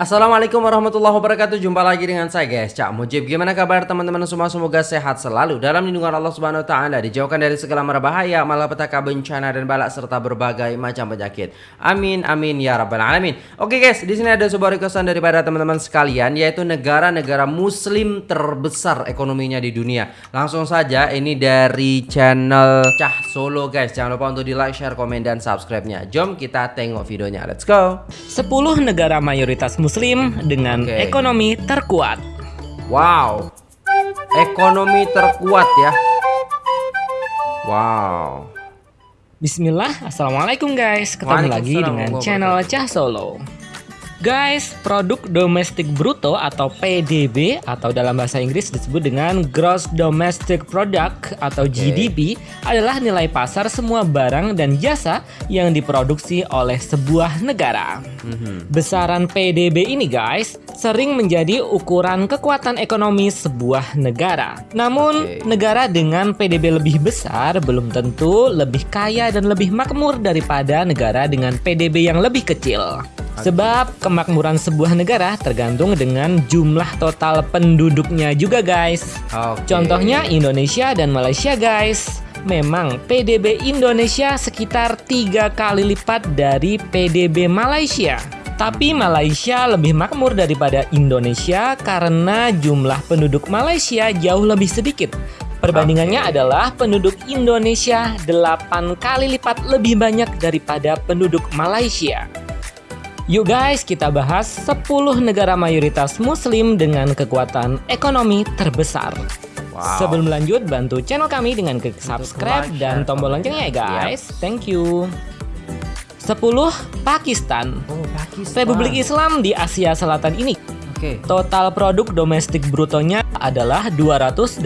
Assalamualaikum warahmatullahi wabarakatuh. Jumpa lagi dengan saya guys. Cak Mujib. Gimana kabar teman-teman semua? Semoga sehat selalu Dalam lindungan Allah subhanahu wa ta'ala Dijauhkan dari segala mara bahaya Malapetaka bencana dan balak Serta berbagai macam penyakit. Amin amin ya rabbal alamin. Oke guys di sini ada sebuah requestan daripada teman-teman sekalian Yaitu negara-negara muslim terbesar ekonominya di dunia. Langsung saja ini dari channel Cah Solo guys. Jangan lupa untuk di like, share, komen, dan subscribe-nya. Jom kita tengok videonya. Let's go. 10 negara mayoritas muslim Muslim dengan okay. ekonomi terkuat. Wow, ekonomi terkuat ya. Wow. Bismillah, Assalamualaikum guys, ketemu lagi dengan channel Cah Solo. Guys, produk domestik bruto atau PDB atau dalam bahasa Inggris disebut dengan Gross Domestic Product atau okay. GDP adalah nilai pasar semua barang dan jasa yang diproduksi oleh sebuah negara. Mm -hmm. Besaran PDB ini guys sering menjadi ukuran kekuatan ekonomi sebuah negara. Namun, okay. negara dengan PDB lebih besar belum tentu lebih kaya dan lebih makmur daripada negara dengan PDB yang lebih kecil. Sebab kemakmuran sebuah negara tergantung dengan jumlah total penduduknya juga guys. Okay. Contohnya Indonesia dan Malaysia guys. Memang PDB Indonesia sekitar tiga kali lipat dari PDB Malaysia. Tapi Malaysia lebih makmur daripada Indonesia karena jumlah penduduk Malaysia jauh lebih sedikit. Perbandingannya okay. adalah penduduk Indonesia 8 kali lipat lebih banyak daripada penduduk Malaysia. Yuk guys, kita bahas 10 negara mayoritas muslim dengan kekuatan ekonomi terbesar. Wow. Sebelum lanjut, bantu channel kami dengan klik subscribe dan tombol loncengnya ya guys. Thank you. 10. Pakistan. Oh, Pakistan. Republik Islam di Asia Selatan ini. Okay. Total produk domestik brutonya adalah 284,2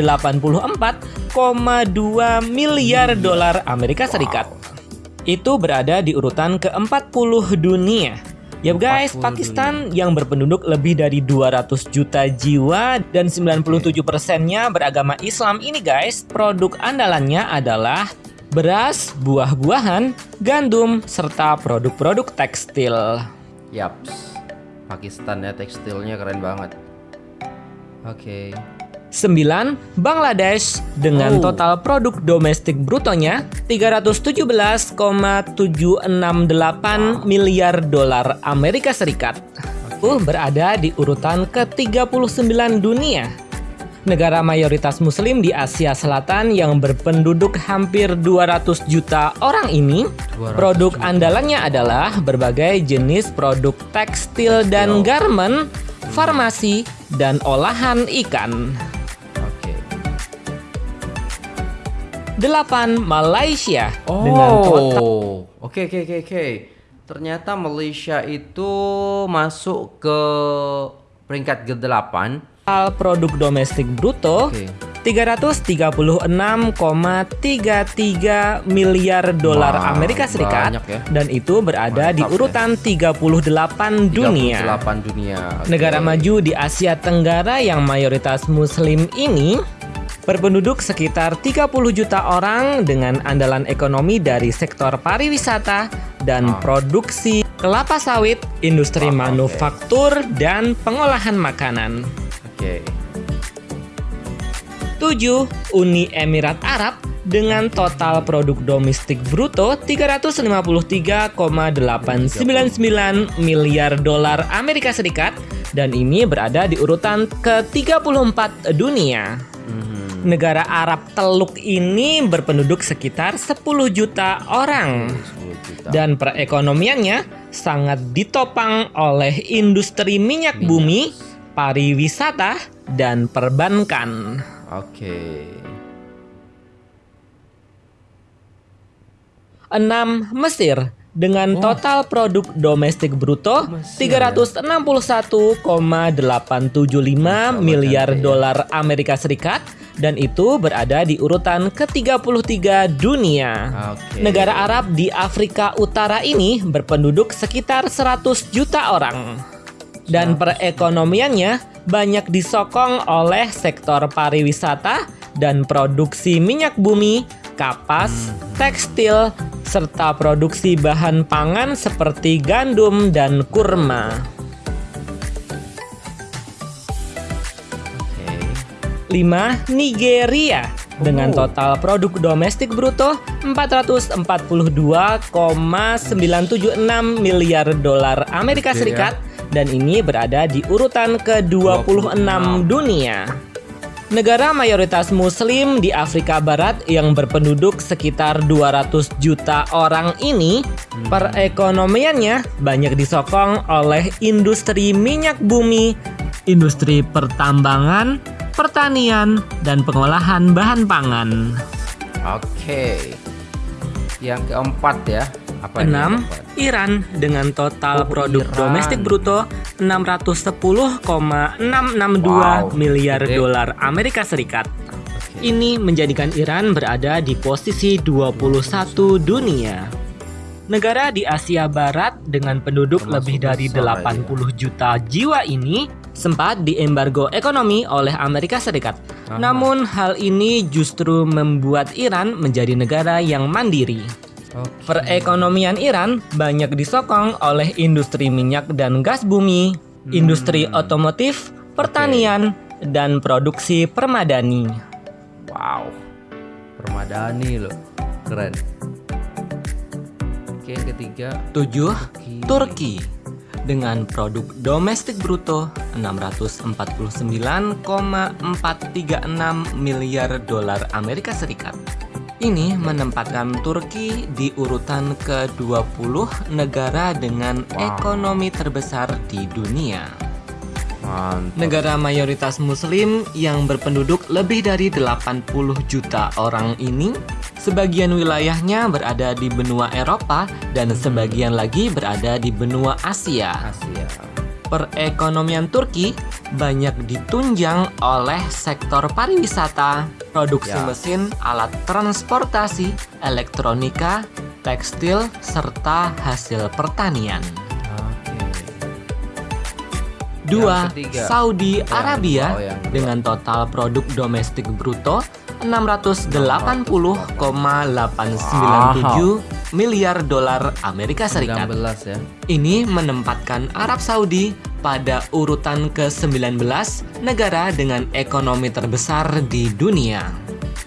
miliar dolar Amerika Serikat. Wow. Itu berada di urutan ke-40 dunia Ya guys, Pakistan yang berpenduduk lebih dari 200 juta jiwa dan 97 persennya beragama Islam ini guys, produk andalannya adalah beras, buah-buahan, gandum, serta produk-produk tekstil. Yaps, Pakistan ya tekstilnya keren banget. Oke. Okay. 9. Bangladesh dengan oh. total produk domestik brutonya 317,768 wow. miliar dolar Amerika Serikat. Uh, berada di urutan ke-39 dunia. Negara mayoritas muslim di Asia Selatan yang berpenduduk hampir 200 juta orang ini, produk juta. andalannya adalah berbagai jenis produk tekstil dan garment, farmasi, dan olahan ikan. 8 Malaysia oh. dengan total Oke oke oke oke. Ternyata Malaysia itu masuk ke peringkat ke-8 produk domestik bruto okay. 336,33 miliar dolar wow, Amerika Serikat ya. dan itu berada Mantap, di urutan ya. 38 dunia. 38 dunia. Okay. Negara maju di Asia Tenggara yang mayoritas muslim ini Berpenduduk sekitar 30 juta orang dengan andalan ekonomi dari sektor pariwisata dan oh. produksi kelapa sawit, industri oh, manufaktur, okay. dan pengolahan makanan. Oke. Okay. 7. Uni Emirat Arab dengan total produk domestik bruto 353,899 miliar dolar Amerika Serikat dan ini berada di urutan ke-34 dunia. Negara Arab Teluk ini berpenduduk sekitar 10 juta orang. Dan perekonomiannya sangat ditopang oleh industri minyak bumi, pariwisata, dan perbankan. Oke. Enam Mesir dengan total produk domestik bruto 361,875 miliar ya. dolar Amerika Serikat dan itu berada di urutan ke-33 dunia. Okay. Negara Arab di Afrika Utara ini berpenduduk sekitar 100 juta orang. Dan perekonomiannya banyak disokong oleh sektor pariwisata dan produksi minyak bumi, kapas, hmm. tekstil, serta produksi bahan pangan seperti gandum dan kurma. Lima, Nigeria. Dengan total produk domestik bruto 442,976 miliar dolar Amerika Serikat. Dan ini berada di urutan ke-26 dunia. Negara mayoritas muslim di Afrika Barat yang berpenduduk sekitar 200 juta orang ini hmm. perekonomiannya banyak disokong oleh industri minyak bumi, industri pertambangan, pertanian, dan pengolahan bahan pangan. Oke. Yang keempat ya. Apa Enam, Iran dengan total oh, produk Iran. domestik bruto 610,662 wow. miliar dolar Amerika Serikat. Okay. Ini menjadikan Iran berada di posisi 21 dunia. Negara di Asia Barat dengan penduduk Termasuk lebih dari 80 ya. juta jiwa ini sempat diembargo ekonomi oleh Amerika Serikat. Aha. Namun hal ini justru membuat Iran menjadi negara yang mandiri. Okay. Perekonomian Iran banyak disokong oleh industri minyak dan gas bumi, hmm. industri otomotif, pertanian, okay. dan produksi permadani. Wow, permadani loh, keren. Oke, ketiga. Tujuh, Turki. Turki dengan produk domestik bruto 649,436 miliar dolar Amerika Serikat. Ini menempatkan Turki di urutan ke-20 negara dengan wow. ekonomi terbesar di dunia. Mantap. Negara mayoritas muslim yang berpenduduk lebih dari 80 juta orang ini Sebagian wilayahnya berada di benua Eropa dan sebagian lagi berada di benua Asia. Asia. Perekonomian Turki banyak ditunjang oleh sektor pariwisata, produksi ya. mesin, alat transportasi, elektronika, tekstil, serta hasil pertanian. Dua, Saudi Arabia oh, dengan total produk domestik bruto 680,897 miliar dolar Amerika Serikat. ya. Ini menempatkan Arab Saudi pada urutan ke-19 negara dengan ekonomi terbesar di dunia.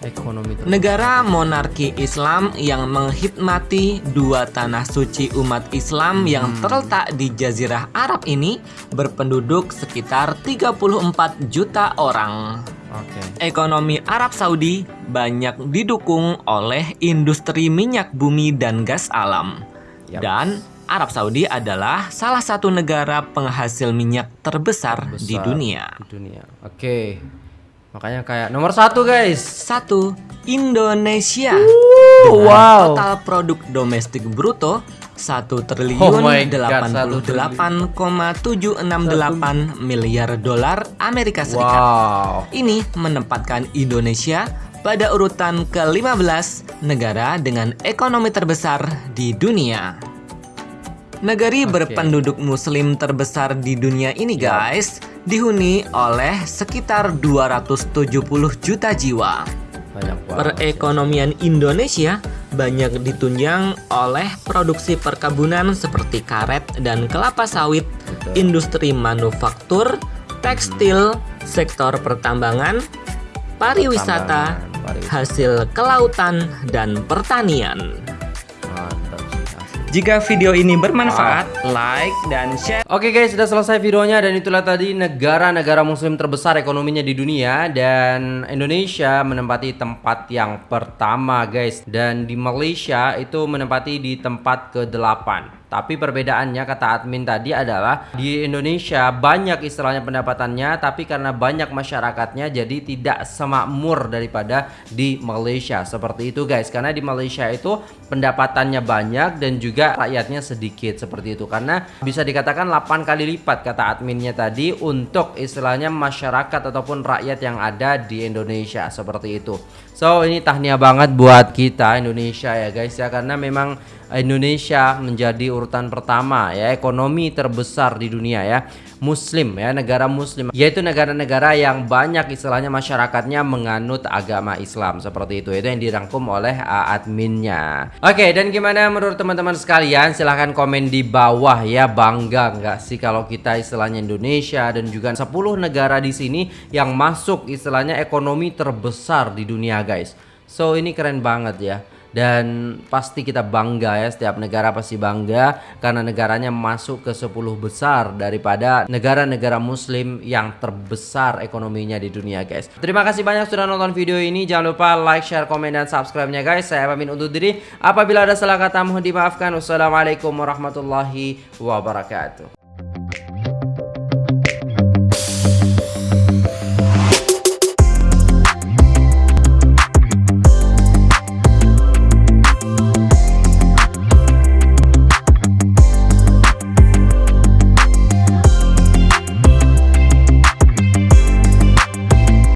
Ekonomi terbesar. Negara monarki Islam yang menghikmati dua tanah suci umat Islam yang hmm. terletak di Jazirah Arab ini berpenduduk sekitar 34 juta orang. Okay. Ekonomi Arab Saudi banyak didukung oleh industri minyak bumi dan gas alam. Yep. Dan Arab Saudi adalah salah satu negara penghasil minyak terbesar, terbesar di dunia. Di dunia. Oke. Okay. Makanya kayak nomor satu guys. Satu Indonesia. Uh, wow. Total produk domestik bruto 1 triliun oh 88,768 miliar dolar Amerika Serikat. Wow. Ini menempatkan Indonesia pada urutan ke-15 negara dengan ekonomi terbesar di dunia. Negeri okay. berpenduduk muslim terbesar di dunia ini guys dihuni oleh sekitar 270 juta jiwa. Perekonomian Indonesia banyak ditunjang oleh produksi perkebunan seperti karet dan kelapa sawit, Betul. industri manufaktur, tekstil, sektor pertambangan, pariwisata, hasil kelautan, dan pertanian. Jika video ini bermanfaat, like dan share. Oke guys, sudah selesai videonya dan itulah tadi negara-negara muslim terbesar ekonominya di dunia dan Indonesia menempati tempat yang pertama guys dan di Malaysia itu menempati di tempat ke-8. Tapi perbedaannya kata admin tadi adalah di Indonesia banyak istilahnya pendapatannya tapi karena banyak masyarakatnya jadi tidak semakmur daripada di Malaysia. Seperti itu guys. Karena di Malaysia itu pendapatannya banyak dan juga rakyatnya sedikit seperti itu. Karena bisa dikatakan 8 kali lipat kata adminnya tadi untuk istilahnya masyarakat ataupun rakyat yang ada di Indonesia seperti itu. So ini tahniah banget buat kita Indonesia ya guys ya karena memang Indonesia menjadi urutan pertama ya ekonomi terbesar di dunia ya muslim ya negara muslim yaitu negara-negara yang banyak istilahnya masyarakatnya menganut agama Islam seperti itu itu yang dirangkum oleh uh, adminnya. Oke dan gimana menurut teman-teman sekalian? Silahkan komen di bawah ya bangga nggak sih kalau kita istilahnya Indonesia dan juga 10 negara di sini yang masuk istilahnya ekonomi terbesar di dunia guys. So ini keren banget ya dan pasti kita bangga ya setiap negara pasti bangga karena negaranya masuk ke 10 besar daripada negara-negara muslim yang terbesar ekonominya di dunia guys. Terima kasih banyak sudah nonton video ini. Jangan lupa like share komen dan subscribe nya guys. Saya pamit undur diri. Apabila ada salah kata mohon dimaafkan. Wassalamualaikum warahmatullahi wabarakatuh